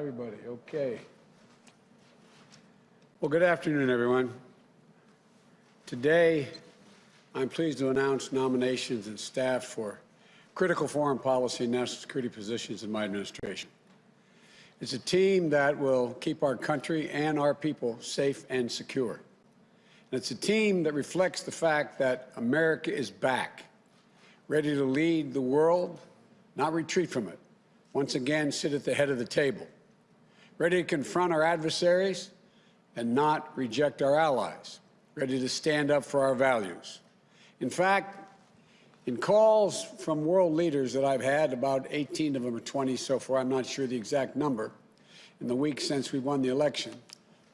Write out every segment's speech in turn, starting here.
Everybody, okay. Well, good afternoon, everyone. Today, I'm pleased to announce nominations and staff for critical foreign policy and national security positions in my administration. It's a team that will keep our country and our people safe and secure. And it's a team that reflects the fact that America is back, ready to lead the world, not retreat from it, once again sit at the head of the table, ready to confront our adversaries and not reject our allies, ready to stand up for our values. In fact, in calls from world leaders that I've had, about 18 of them or 20 so far, I'm not sure the exact number, in the weeks since we won the election,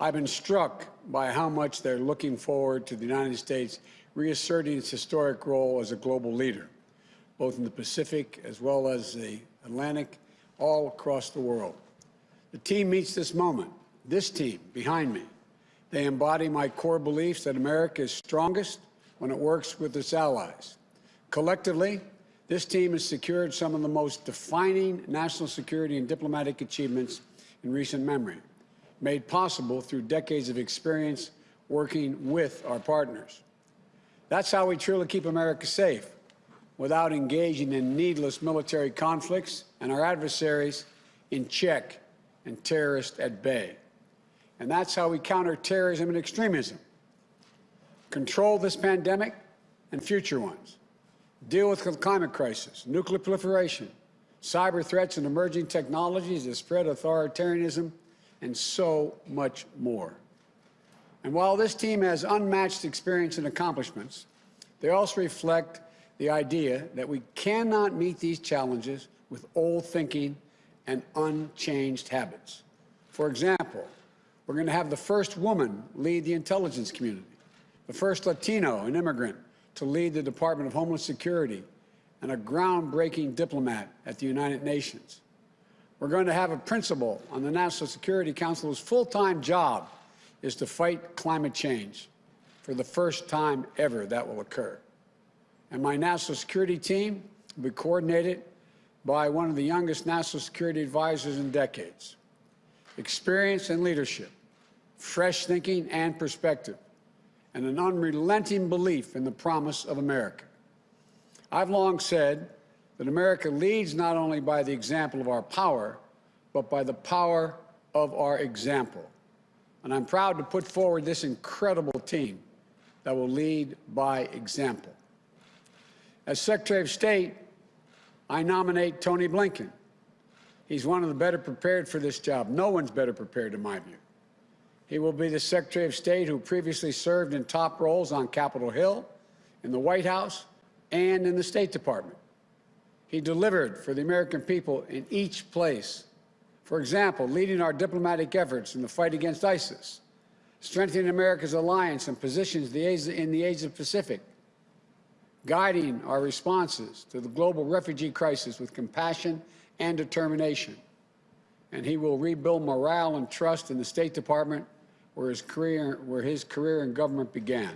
I've been struck by how much they're looking forward to the United States reasserting its historic role as a global leader, both in the Pacific as well as the Atlantic, all across the world. The team meets this moment, this team behind me. They embody my core beliefs that America is strongest when it works with its allies Collectively, this team has secured some of the most defining national security and diplomatic achievements in recent memory, made possible through decades of experience working with our partners. That's how we truly keep America safe, without engaging in needless military conflicts and our adversaries in check and terrorists at bay. And that's how we counter terrorism and extremism, control this pandemic and future ones, deal with the climate crisis, nuclear proliferation, cyber threats and emerging technologies that spread authoritarianism, and so much more. And while this team has unmatched experience and accomplishments, they also reflect the idea that we cannot meet these challenges with old thinking and unchanged habits. For example, we're going to have the first woman lead the intelligence community, the first Latino and immigrant to lead the Department of Homeland Security and a groundbreaking diplomat at the United Nations. We're going to have a principal on the National Security Council whose full-time job is to fight climate change. For the first time ever, that will occur. And my national security team will be coordinated by one of the youngest national security advisors in decades. Experience and leadership, fresh thinking and perspective and an unrelenting belief in the promise of America. I've long said that America leads not only by the example of our power, but by the power of our example. And I'm proud to put forward this incredible team that will lead by example. As Secretary of State, I nominate Tony Blinken. He's one of the better prepared for this job. No one's better prepared, in my view. He will be the Secretary of State who previously served in top roles on Capitol Hill, in the White House, and in the State Department. He delivered for the American people in each place. For example, leading our diplomatic efforts in the fight against ISIS, strengthening America's alliance and positions in the Asia Pacific, guiding our responses to the global refugee crisis with compassion and determination. And he will rebuild morale and trust in the State Department where his career, where his career in government began.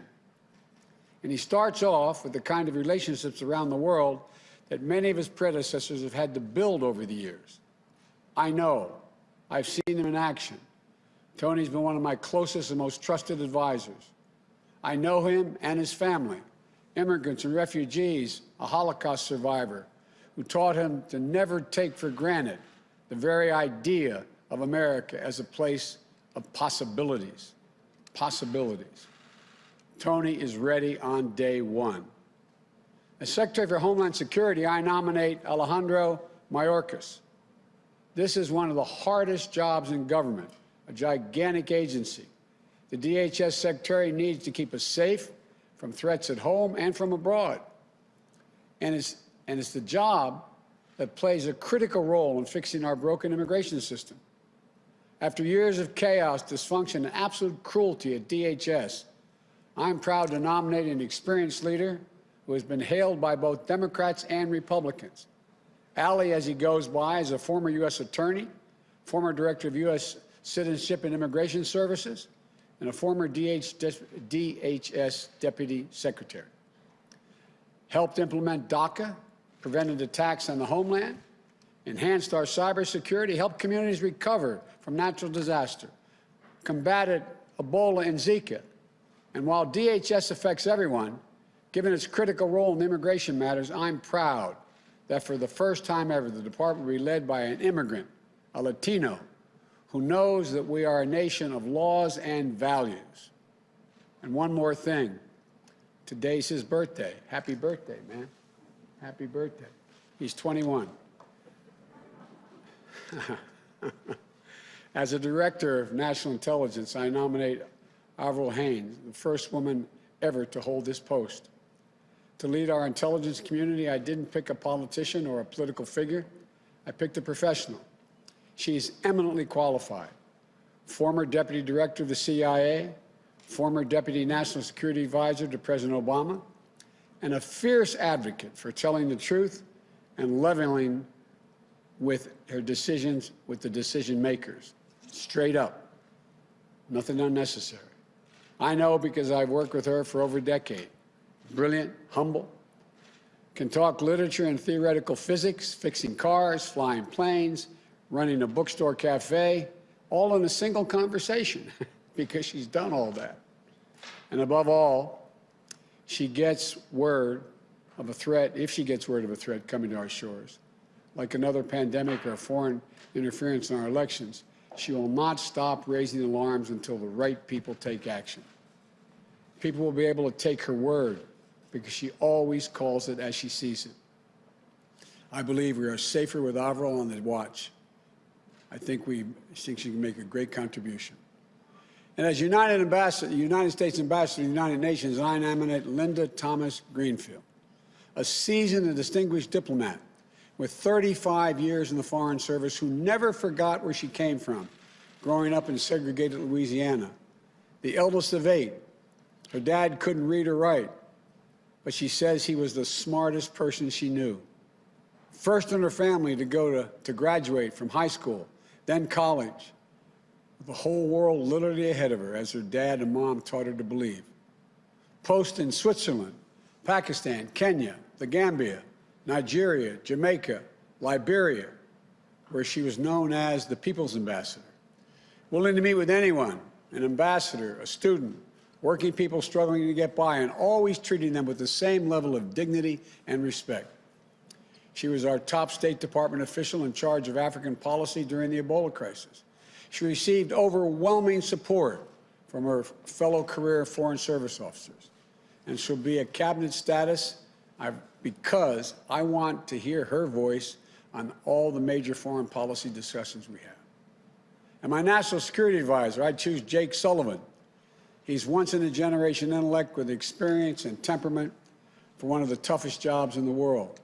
And he starts off with the kind of relationships around the world that many of his predecessors have had to build over the years. I know. I've seen him in action. Tony's been one of my closest and most trusted advisors. I know him and his family, immigrants and refugees, a Holocaust survivor, who taught him to never take for granted the very idea of America as a place of possibilities. Possibilities. Tony is ready on day one. As Secretary for Homeland Security, I nominate Alejandro Mayorkas. This is one of the hardest jobs in government, a gigantic agency. The DHS Secretary needs to keep us safe from threats at home and from abroad. And it's, and it's the job that plays a critical role in fixing our broken immigration system. After years of chaos, dysfunction, and absolute cruelty at DHS, I'm proud to nominate an experienced leader who has been hailed by both Democrats and Republicans. Ali, as he goes by, is a former U.S. attorney, former director of U.S. Citizenship and Immigration Services, and a former DHS deputy secretary. Helped implement DACA, prevented attacks on the homeland, enhanced our cybersecurity, helped communities recover from natural disaster, combated Ebola and Zika. And while DHS affects everyone, given its critical role in immigration matters, I'm proud that for the first time ever, the department will be led by an immigrant, a Latino, who knows that we are a nation of laws and values. And one more thing. Today's his birthday. Happy birthday, man. Happy birthday. He's 21. As a director of national intelligence, I nominate Avril Haines, the first woman ever to hold this post. To lead our intelligence community, I didn't pick a politician or a political figure. I picked a professional. She's eminently qualified. Former deputy director of the CIA, former deputy national security advisor to President Obama, and a fierce advocate for telling the truth and leveling with her decisions with the decision makers. Straight up. Nothing unnecessary. I know because I've worked with her for over a decade. Brilliant, humble, can talk literature and theoretical physics, fixing cars, flying planes, running a bookstore cafe, all in a single conversation because she's done all that. And above all, she gets word of a threat, if she gets word of a threat coming to our shores, like another pandemic or foreign interference in our elections, she will not stop raising alarms until the right people take action. People will be able to take her word because she always calls it as she sees it. I believe we are safer with Avril on the watch. I think we think she can make a great contribution. And as United, Ambassador, United States Ambassador to the United Nations, I nominate Linda Thomas Greenfield, a seasoned and distinguished diplomat with 35 years in the Foreign Service who never forgot where she came from, growing up in segregated Louisiana. The eldest of eight, her dad couldn't read or write, but she says he was the smartest person she knew. First in her family to go to, to graduate from high school, then college with the whole world literally ahead of her, as her dad and mom taught her to believe. Post in Switzerland, Pakistan, Kenya, the Gambia, Nigeria, Jamaica, Liberia, where she was known as the People's Ambassador. Willing to meet with anyone, an ambassador, a student, working people struggling to get by, and always treating them with the same level of dignity and respect. She was our top State Department official in charge of African policy during the Ebola crisis. She received overwhelming support from her fellow career Foreign Service officers. And she'll be a cabinet status because I want to hear her voice on all the major foreign policy discussions we have. And my national security advisor, I choose Jake Sullivan. He's once in a generation intellect with experience and temperament for one of the toughest jobs in the world.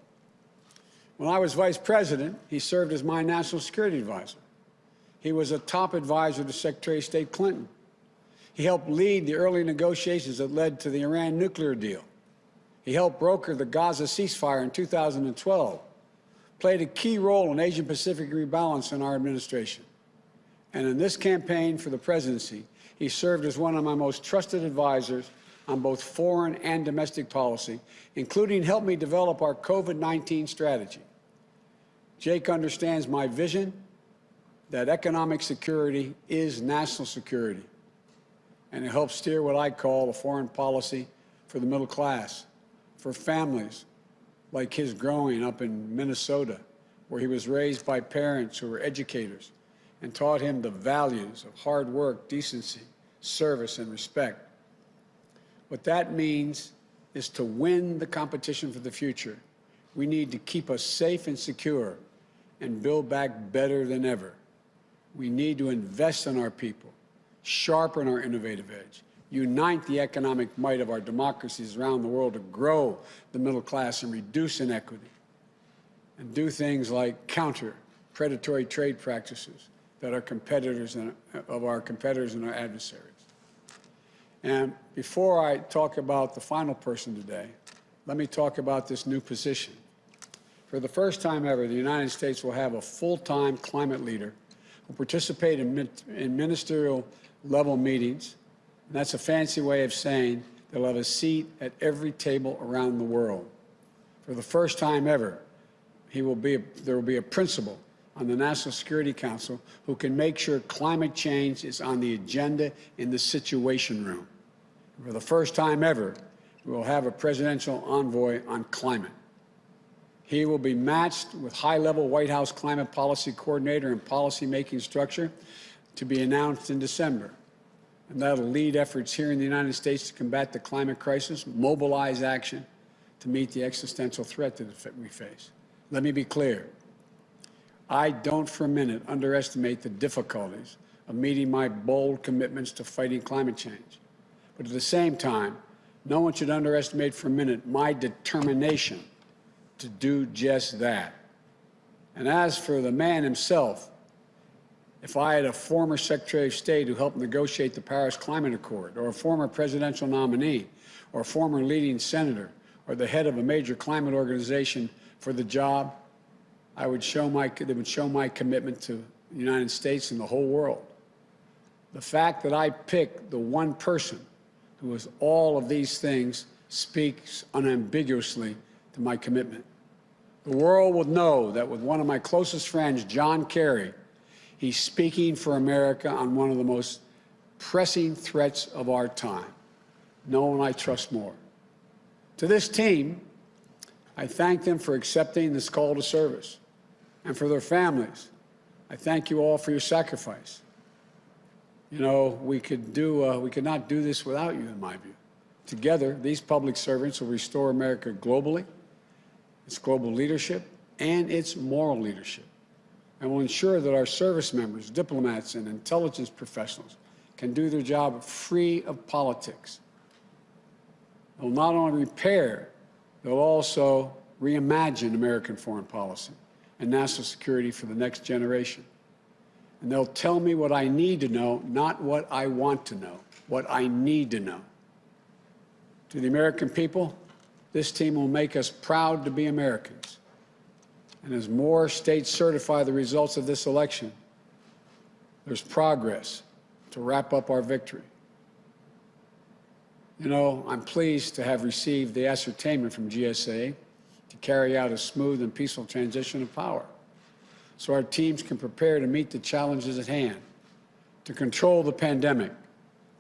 When I was vice president, he served as my national security advisor. He was a top advisor to Secretary of State Clinton. He helped lead the early negotiations that led to the Iran nuclear deal. He helped broker the Gaza ceasefire in 2012, played a key role in Asian-Pacific rebalance in our administration. And in this campaign for the presidency, he served as one of my most trusted advisors on both foreign and domestic policy, including help me develop our COVID-19 strategy. Jake understands my vision that economic security is national security, and it helps steer what I call a foreign policy for the middle class, for families like his growing up in Minnesota, where he was raised by parents who were educators and taught him the values of hard work, decency, service, and respect. What that means is to win the competition for the future, we need to keep us safe and secure and build back better than ever. We need to invest in our people, sharpen our innovative edge, unite the economic might of our democracies around the world to grow the middle class and reduce inequity, and do things like counter predatory trade practices that our competitors and, of our competitors and our adversaries. And before I talk about the final person today, let me talk about this new position. For the first time ever, the United States will have a full-time climate leader will participate in, in ministerial level meetings. And that's a fancy way of saying they'll have a seat at every table around the world. For the first time ever, he will be a, there will be a principal on the National Security Council who can make sure climate change is on the agenda in the Situation Room. For the first time ever, we will have a presidential envoy on climate. He will be matched with high-level White House climate policy coordinator and policy-making structure to be announced in December. And that'll lead efforts here in the United States to combat the climate crisis, mobilize action to meet the existential threat that we face. Let me be clear. I don't for a minute underestimate the difficulties of meeting my bold commitments to fighting climate change. But at the same time, no one should underestimate for a minute my determination to do just that. And as for the man himself, if I had a former Secretary of State who helped negotiate the Paris Climate Accord, or a former presidential nominee, or a former leading senator, or the head of a major climate organization for the job, I would show my, they would show my commitment to the United States and the whole world. The fact that I picked the one person who is all of these things speaks unambiguously to my commitment. The world will know that with one of my closest friends, John Kerry, he's speaking for America on one of the most pressing threats of our time. No one I trust more. To this team, I thank them for accepting this call to service. And for their families, I thank you all for your sacrifice. You know, we could do, uh, we could not do this without you, in my view. Together, these public servants will restore America globally its global leadership, and its moral leadership, and will ensure that our service members, diplomats, and intelligence professionals can do their job free of politics. They'll not only repair, they'll also reimagine American foreign policy and national security for the next generation. And they'll tell me what I need to know, not what I want to know, what I need to know. To the American people, this team will make us proud to be Americans. And as more states certify the results of this election, there's progress to wrap up our victory. You know, I'm pleased to have received the ascertainment from GSA to carry out a smooth and peaceful transition of power so our teams can prepare to meet the challenges at hand, to control the pandemic,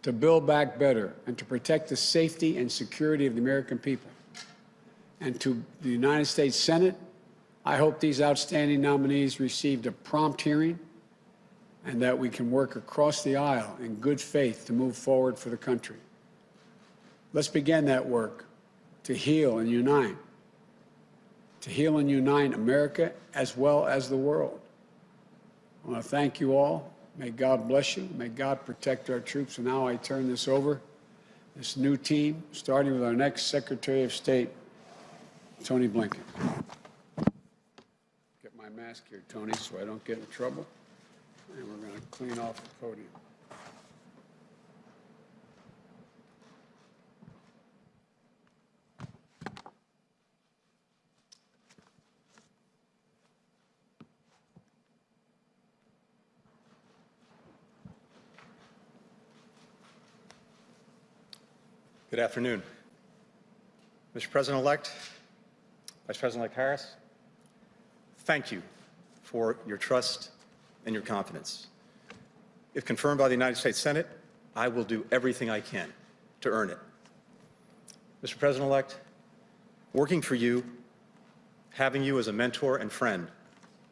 to build back better, and to protect the safety and security of the American people and to the United States Senate, I hope these outstanding nominees received a prompt hearing and that we can work across the aisle in good faith to move forward for the country. Let's begin that work to heal and unite, to heal and unite America as well as the world. I want to thank you all. May God bless you. May God protect our troops. And now I turn this over, this new team, starting with our next Secretary of State, Tony Blinken. Get my mask here, Tony, so I don't get in trouble. And we're going to clean off the podium. Good afternoon. Mr. President-elect, Vice President-elect Harris, thank you for your trust and your confidence. If confirmed by the United States Senate, I will do everything I can to earn it. Mr. President-elect, working for you, having you as a mentor and friend,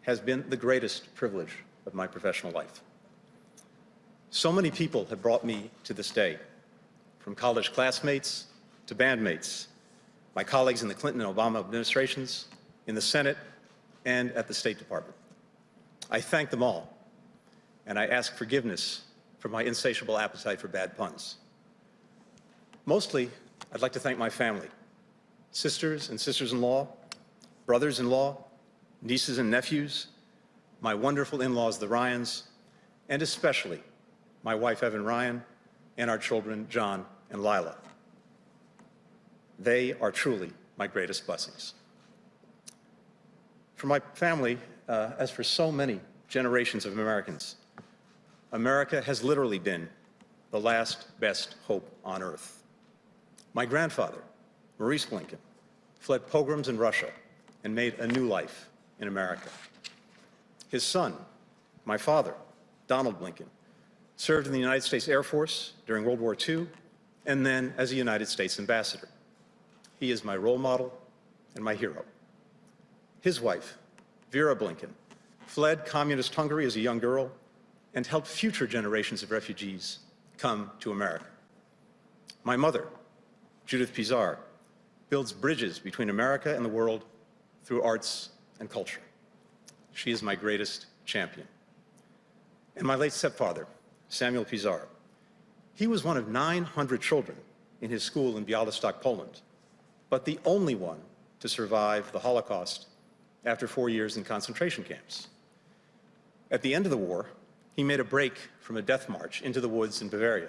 has been the greatest privilege of my professional life. So many people have brought me to this day, from college classmates to bandmates, my colleagues in the Clinton and Obama administrations, in the Senate, and at the State Department. I thank them all, and I ask forgiveness for my insatiable appetite for bad puns. Mostly, I'd like to thank my family, sisters and sisters-in-law, brothers-in-law, nieces and nephews, my wonderful in-laws, the Ryans, and especially my wife, Evan Ryan, and our children, John and Lila. They are truly my greatest blessings. For my family, uh, as for so many generations of Americans, America has literally been the last best hope on earth. My grandfather, Maurice Blinken, fled pogroms in Russia and made a new life in America. His son, my father, Donald Blinken, served in the United States Air Force during World War II and then as a United States ambassador. He is my role model and my hero. His wife, Vera Blinken, fled communist Hungary as a young girl and helped future generations of refugees come to America. My mother, Judith Pisar, builds bridges between America and the world through arts and culture. She is my greatest champion. And my late stepfather, Samuel Pisar, he was one of 900 children in his school in Bialystok, Poland, but the only one to survive the Holocaust after four years in concentration camps. At the end of the war, he made a break from a death march into the woods in Bavaria.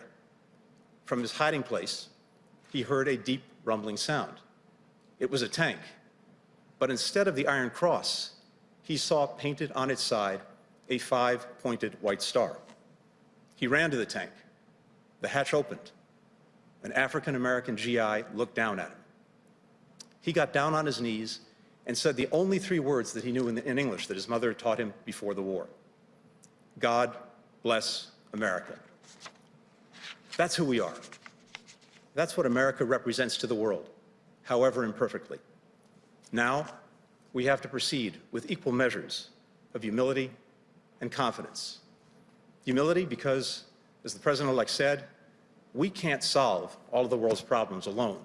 From his hiding place, he heard a deep rumbling sound. It was a tank, but instead of the Iron Cross, he saw painted on its side a five-pointed white star. He ran to the tank. The hatch opened. An African-American GI looked down at him. He got down on his knees and said the only three words that he knew in, in English that his mother had taught him before the war. God bless America. That's who we are. That's what America represents to the world, however imperfectly. Now, we have to proceed with equal measures of humility and confidence. Humility because, as the President-elect said, we can't solve all of the world's problems alone.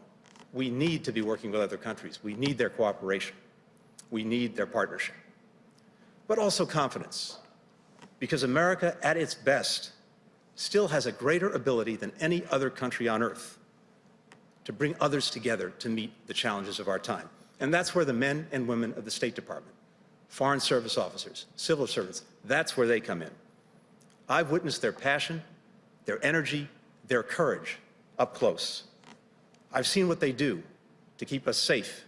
We need to be working with other countries. We need their cooperation. We need their partnership. But also confidence, because America, at its best, still has a greater ability than any other country on earth to bring others together to meet the challenges of our time. And that's where the men and women of the State Department, foreign service officers, civil servants, that's where they come in. I've witnessed their passion, their energy, their courage up close. I've seen what they do to keep us safe,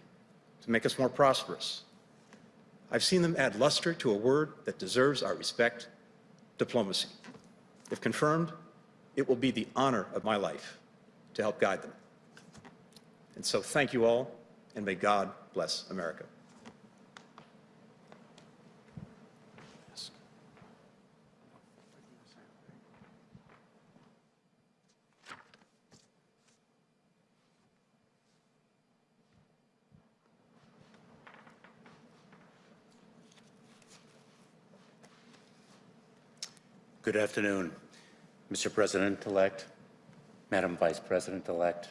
to make us more prosperous. I've seen them add luster to a word that deserves our respect, diplomacy. If confirmed, it will be the honor of my life to help guide them. And so thank you all, and may God bless America. Good afternoon, Mr. President-elect, Madam Vice President-elect.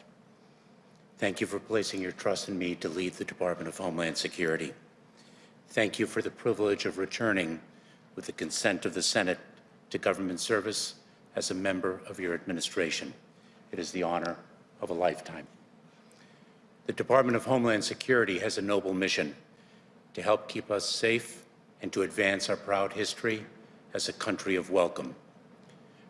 Thank you for placing your trust in me to lead the Department of Homeland Security. Thank you for the privilege of returning with the consent of the Senate to government service as a member of your administration. It is the honor of a lifetime. The Department of Homeland Security has a noble mission to help keep us safe and to advance our proud history as a country of welcome.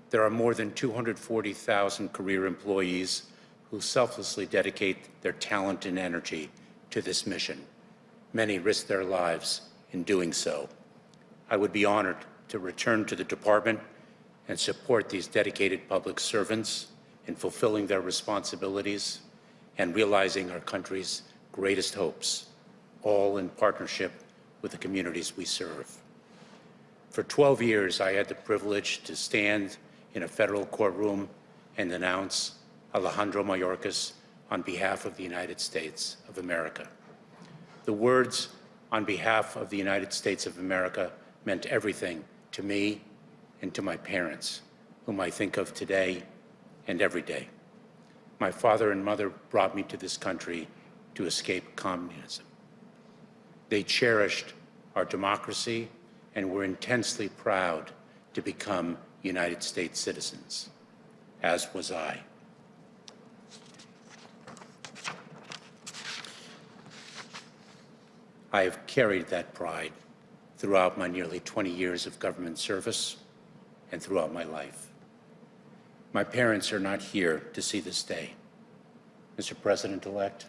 There are more than 240,000 career employees who selflessly dedicate their talent and energy to this mission. Many risk their lives in doing so. I would be honored to return to the department and support these dedicated public servants in fulfilling their responsibilities and realizing our country's greatest hopes, all in partnership with the communities we serve. For 12 years, I had the privilege to stand in a federal courtroom and announce Alejandro Mayorkas on behalf of the United States of America. The words on behalf of the United States of America meant everything to me and to my parents, whom I think of today and every day. My father and mother brought me to this country to escape communism. They cherished our democracy and were intensely proud to become United States citizens, as was I. I have carried that pride throughout my nearly 20 years of government service and throughout my life. My parents are not here to see this day. Mr. President-elect,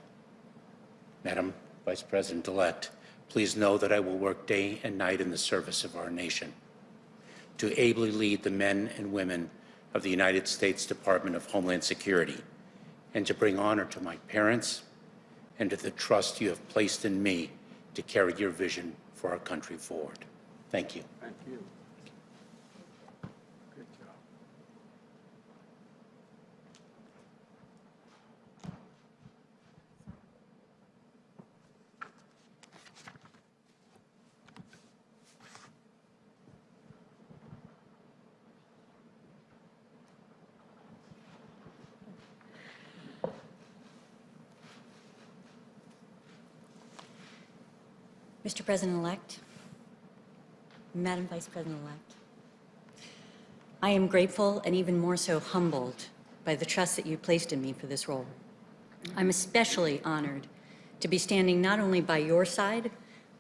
Madam Vice President-elect, please know that I will work day and night in the service of our nation to ably lead the men and women of the United States Department of Homeland Security and to bring honor to my parents and to the trust you have placed in me to carry your vision for our country forward. Thank you. Thank you. Good job. Mr. President-elect, Madam Vice President-elect, I am grateful and even more so humbled by the trust that you placed in me for this role. I'm especially honored to be standing not only by your side,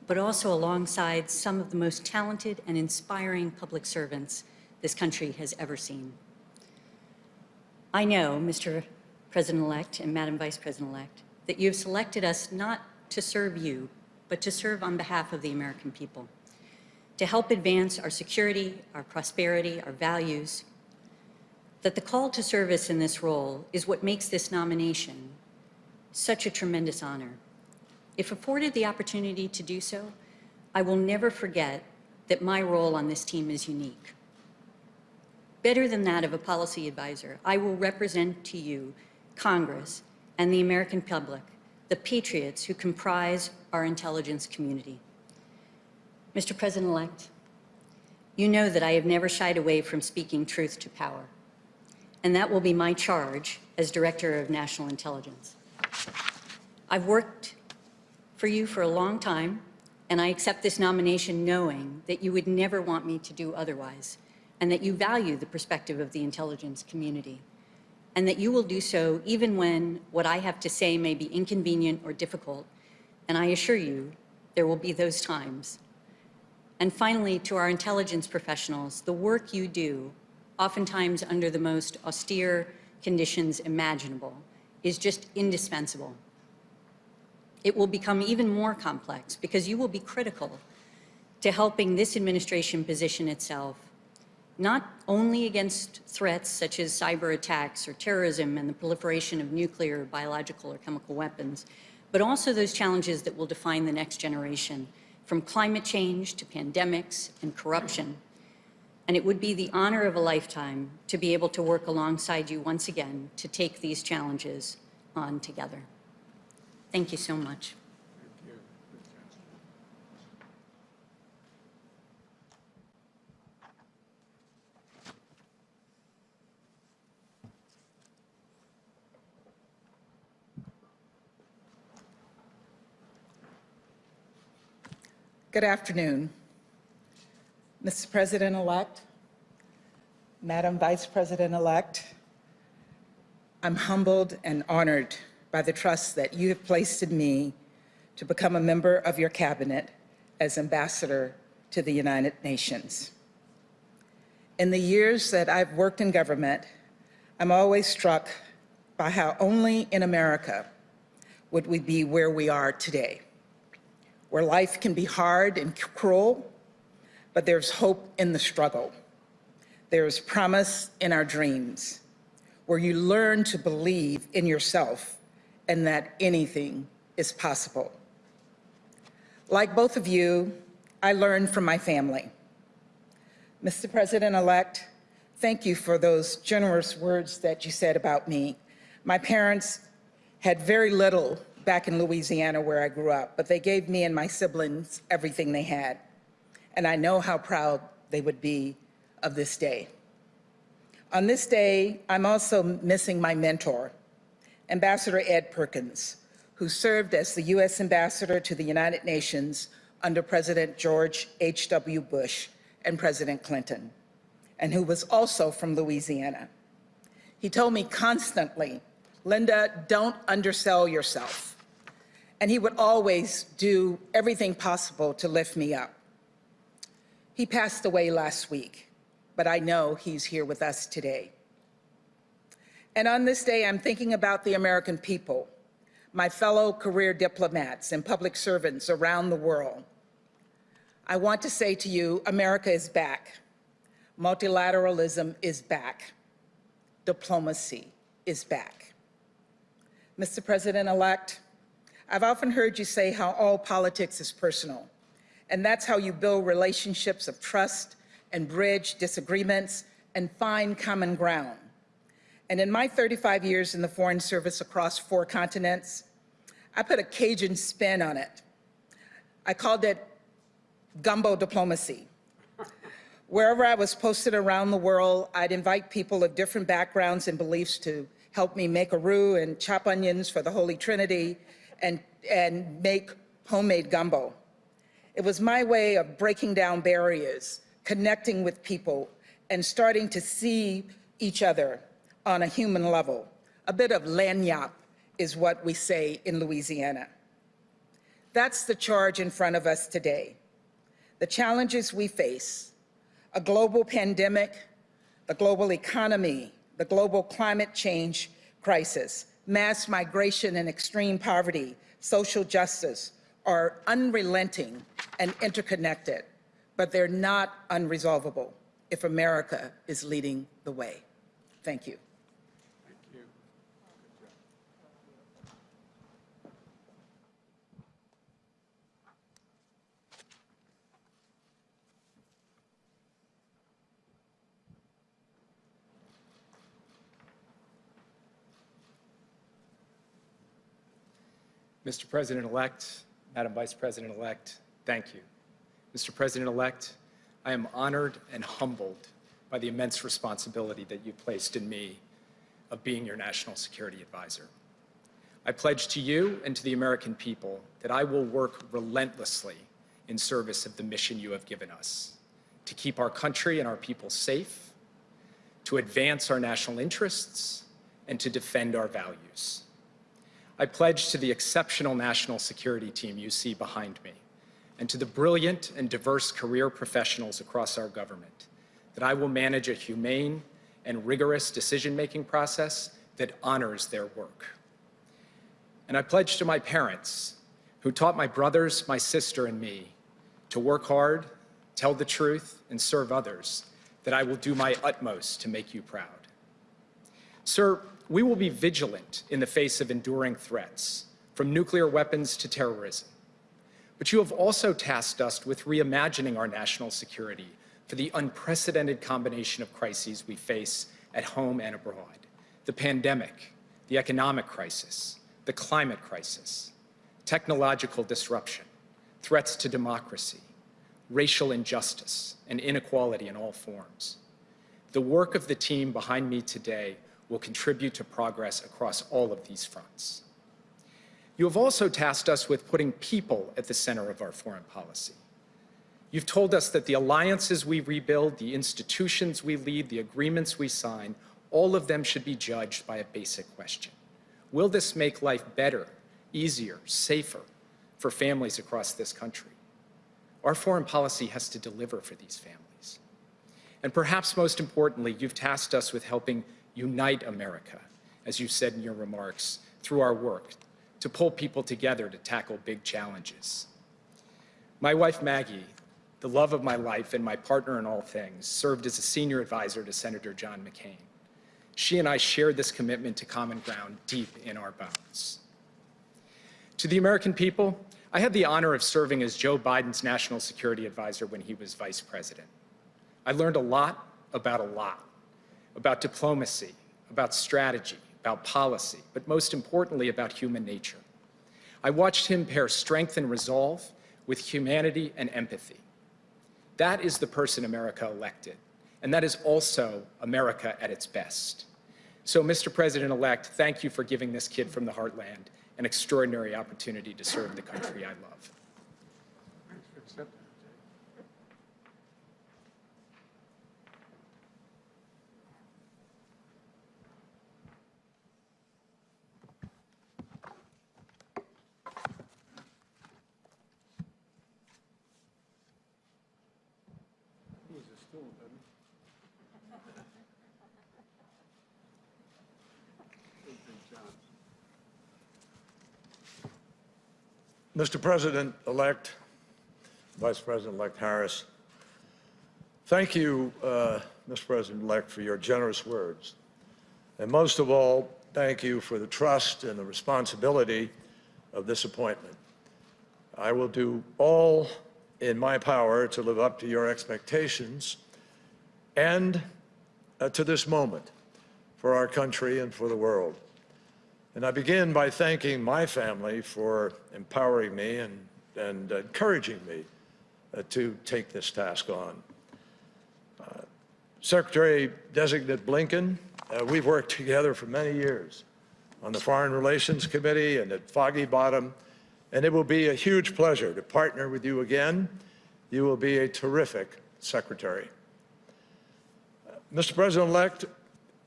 but also alongside some of the most talented and inspiring public servants this country has ever seen. I know, Mr. President-elect and Madam Vice President-elect, that you have selected us not to serve you, but to serve on behalf of the American people, to help advance our security, our prosperity, our values, that the call to service in this role is what makes this nomination such a tremendous honor. If afforded the opportunity to do so, I will never forget that my role on this team is unique. Better than that of a policy advisor, I will represent to you Congress and the American public, the patriots who comprise our intelligence community. Mr. President-elect, you know that I have never shied away from speaking truth to power, and that will be my charge as Director of National Intelligence. I've worked for you for a long time, and I accept this nomination knowing that you would never want me to do otherwise, and that you value the perspective of the intelligence community, and that you will do so even when what I have to say may be inconvenient or difficult, and I assure you there will be those times. And finally, to our intelligence professionals, the work you do, oftentimes under the most austere conditions imaginable, is just indispensable. It will become even more complex because you will be critical to helping this administration position itself not only against threats such as cyber attacks or terrorism and the proliferation of nuclear, biological, or chemical weapons, but also those challenges that will define the next generation, from climate change to pandemics and corruption. And it would be the honor of a lifetime to be able to work alongside you once again to take these challenges on together. Thank you so much. Good afternoon. Mr. President-elect, Madam Vice President-elect, I'm humbled and honored by the trust that you have placed in me to become a member of your cabinet as ambassador to the United Nations. In the years that I've worked in government, I'm always struck by how only in America would we be where we are today where life can be hard and cruel, but there's hope in the struggle. There's promise in our dreams, where you learn to believe in yourself and that anything is possible. Like both of you, I learned from my family. Mr. President-elect, thank you for those generous words that you said about me. My parents had very little back in Louisiana where I grew up, but they gave me and my siblings everything they had. And I know how proud they would be of this day. On this day, I'm also missing my mentor, Ambassador Ed Perkins, who served as the U.S. Ambassador to the United Nations under President George H.W. Bush and President Clinton, and who was also from Louisiana. He told me constantly, Linda, don't undersell yourself and he would always do everything possible to lift me up. He passed away last week, but I know he's here with us today. And on this day, I'm thinking about the American people, my fellow career diplomats and public servants around the world. I want to say to you, America is back. Multilateralism is back. Diplomacy is back. Mr. President-elect, I've often heard you say how all politics is personal And that's how you build relationships of trust and bridge disagreements and find common ground. And in my 35 years in the Foreign Service across four continents, I put a Cajun spin on it. I called it gumbo diplomacy. Wherever I was posted around the world, I'd invite people of different backgrounds and beliefs to help me make a roux and chop onions for the Holy Trinity and, and make homemade gumbo. It was my way of breaking down barriers, connecting with people, and starting to see each other on a human level. A bit of lagniappe is what we say in Louisiana. That's the charge in front of us today. The challenges we face, a global pandemic, the global economy, the global climate change crisis, mass migration and extreme poverty, social justice, are unrelenting and interconnected, but they're not unresolvable if America is leading the way. Thank you. Mr. President-elect, Madam Vice President-elect, thank you. Mr. President-elect, I am honored and humbled by the immense responsibility that you placed in me of being your national security advisor. I pledge to you and to the American people that I will work relentlessly in service of the mission you have given us, to keep our country and our people safe, to advance our national interests, and to defend our values. I pledge to the exceptional national security team you see behind me and to the brilliant and diverse career professionals across our government that I will manage a humane and rigorous decision-making process that honors their work. And I pledge to my parents who taught my brothers, my sister, and me to work hard, tell the truth, and serve others that I will do my utmost to make you proud. Sir, we will be vigilant in the face of enduring threats, from nuclear weapons to terrorism. But you have also tasked us with reimagining our national security for the unprecedented combination of crises we face at home and abroad. The pandemic, the economic crisis, the climate crisis, technological disruption, threats to democracy, racial injustice, and inequality in all forms. The work of the team behind me today will contribute to progress across all of these fronts. You have also tasked us with putting people at the center of our foreign policy. You've told us that the alliances we rebuild, the institutions we lead, the agreements we sign, all of them should be judged by a basic question. Will this make life better, easier, safer for families across this country? Our foreign policy has to deliver for these families. And perhaps most importantly, you've tasked us with helping unite America, as you said in your remarks, through our work to pull people together to tackle big challenges. My wife, Maggie, the love of my life and my partner in all things, served as a senior advisor to Senator John McCain. She and I shared this commitment to common ground deep in our bones. To the American people, I had the honor of serving as Joe Biden's national security advisor when he was vice president. I learned a lot about a lot about diplomacy, about strategy, about policy, but most importantly about human nature. I watched him pair strength and resolve with humanity and empathy. That is the person America elected, and that is also America at its best. So, Mr. President-elect, thank you for giving this kid from the heartland an extraordinary opportunity to serve the country I love. Mr. President-elect, Vice President-elect Harris, thank you, uh, Mr. President-elect, for your generous words. And most of all, thank you for the trust and the responsibility of this appointment. I will do all in my power to live up to your expectations and uh, to this moment for our country and for the world. And I begin by thanking my family for empowering me and, and encouraging me uh, to take this task on. Uh, Secretary-designate Blinken, uh, we've worked together for many years on the Foreign Relations Committee and at Foggy Bottom, and it will be a huge pleasure to partner with you again. You will be a terrific secretary. Uh, Mr. President-elect,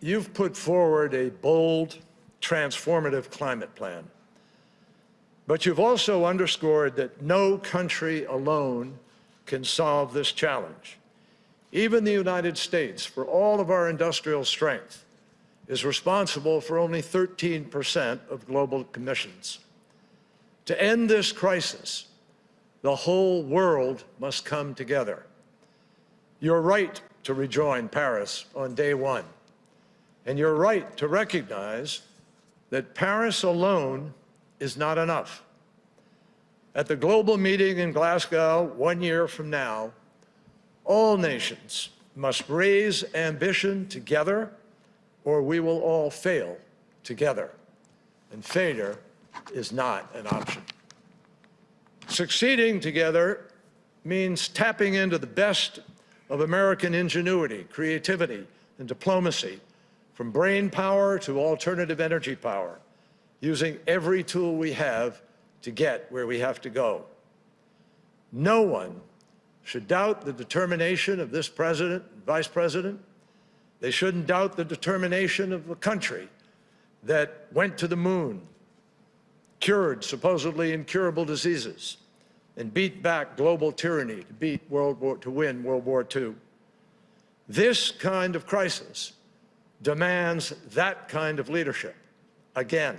you've put forward a bold, transformative climate plan. But you've also underscored that no country alone can solve this challenge. Even the United States, for all of our industrial strength, is responsible for only 13% of global emissions. To end this crisis, the whole world must come together. You're right to rejoin Paris on day one. And you're right to recognize that Paris alone is not enough. At the global meeting in Glasgow one year from now, all nations must raise ambition together or we will all fail together. And failure is not an option. Succeeding together means tapping into the best of American ingenuity, creativity, and diplomacy, from brain power to alternative energy power, using every tool we have to get where we have to go. No one should doubt the determination of this president and vice president. They shouldn't doubt the determination of a country that went to the moon, cured supposedly incurable diseases, and beat back global tyranny to beat World War, to win World War II. This kind of crisis demands that kind of leadership again,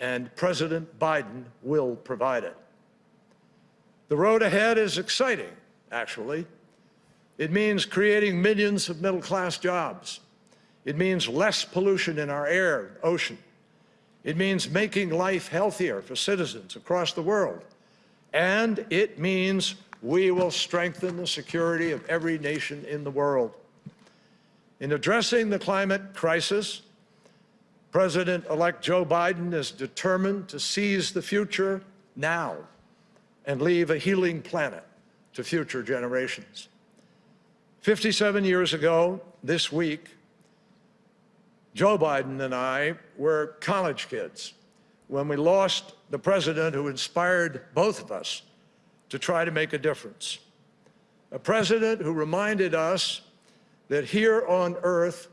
and President Biden will provide it. The road ahead is exciting, actually. It means creating millions of middle-class jobs. It means less pollution in our air, and ocean. It means making life healthier for citizens across the world. And it means we will strengthen the security of every nation in the world. In addressing the climate crisis, President-elect Joe Biden is determined to seize the future now and leave a healing planet to future generations. 57 years ago, this week, Joe Biden and I were college kids when we lost the president who inspired both of us to try to make a difference. A president who reminded us that here on earth,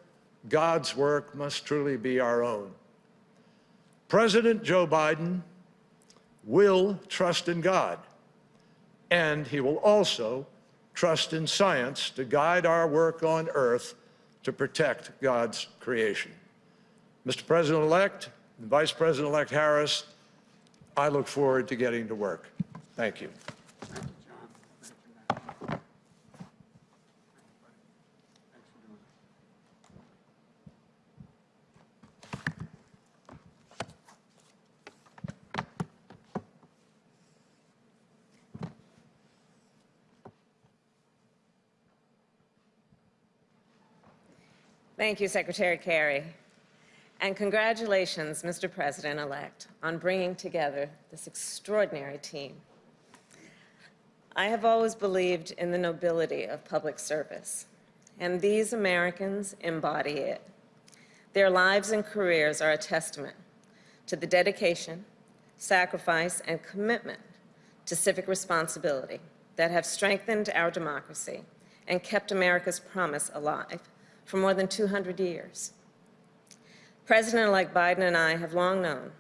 God's work must truly be our own. President Joe Biden will trust in God, and he will also trust in science to guide our work on earth to protect God's creation. Mr. President-elect and Vice President-elect Harris, I look forward to getting to work. Thank you. Thank you, Secretary Kerry. And congratulations, Mr. President-elect, on bringing together this extraordinary team. I have always believed in the nobility of public service, and these Americans embody it. Their lives and careers are a testament to the dedication, sacrifice, and commitment to civic responsibility that have strengthened our democracy and kept America's promise alive for more than 200 years. President-elect Biden and I have long known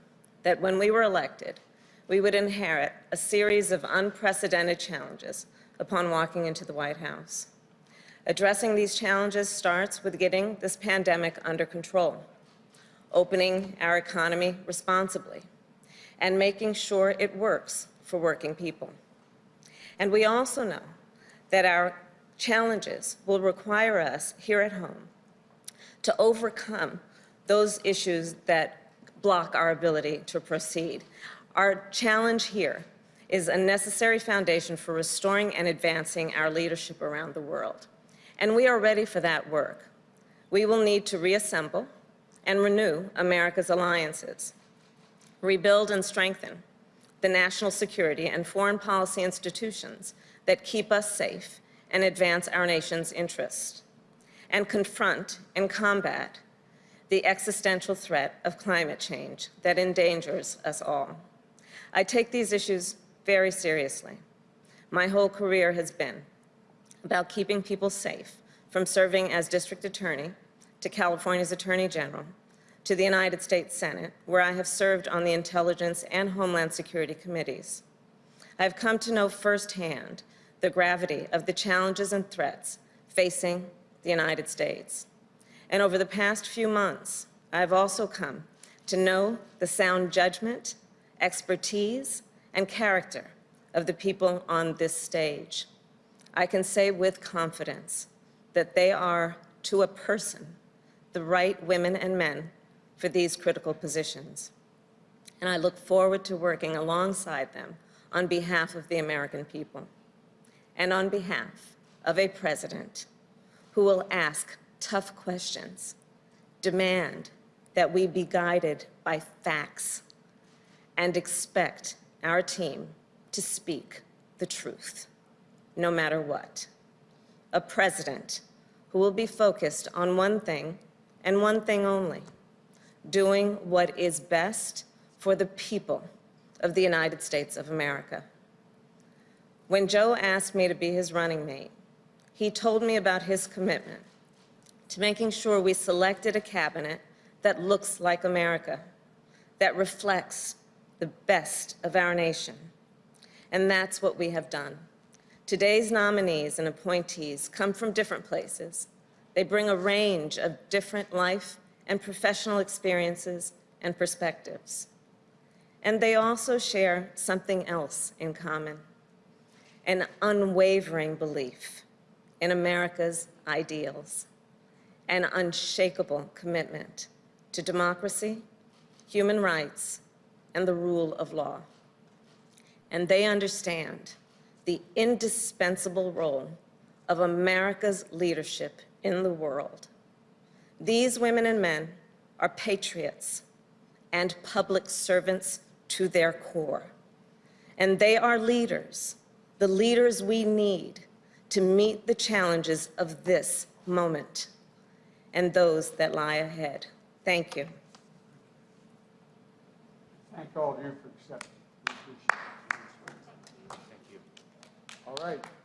that when we were elected, we would inherit a series of unprecedented challenges upon walking into the White House. Addressing these challenges starts with getting this pandemic under control, opening our economy responsibly, and making sure it works for working people. And we also know that our challenges will require us here at home to overcome those issues that block our ability to proceed. Our challenge here is a necessary foundation for restoring and advancing our leadership around the world. And we are ready for that work. We will need to reassemble and renew America's alliances, rebuild and strengthen the national security and foreign policy institutions that keep us safe and advance our nation's interests, and confront and combat the existential threat of climate change that endangers us all. I take these issues very seriously. My whole career has been about keeping people safe from serving as district attorney to California's attorney general to the United States Senate, where I have served on the Intelligence and Homeland Security committees. I have come to know firsthand the gravity of the challenges and threats facing the United States. And over the past few months, I have also come to know the sound judgment, expertise, and character of the people on this stage. I can say with confidence that they are, to a person, the right women and men for these critical positions. And I look forward to working alongside them on behalf of the American people and on behalf of a president who will ask tough questions, demand that we be guided by facts, and expect our team to speak the truth, no matter what. A president who will be focused on one thing and one thing only, doing what is best for the people of the United States of America. When Joe asked me to be his running mate, he told me about his commitment to making sure we selected a cabinet that looks like America, that reflects the best of our nation. And that's what we have done. Today's nominees and appointees come from different places. They bring a range of different life and professional experiences and perspectives. And they also share something else in common, an unwavering belief in America's ideals, an unshakable commitment to democracy, human rights, and the rule of law. And they understand the indispensable role of America's leadership in the world. These women and men are patriots and public servants to their core. And they are leaders, the leaders we need to meet the challenges of this moment and those that lie ahead. Thank you. Thank all of you for accepting. We appreciate it. All right.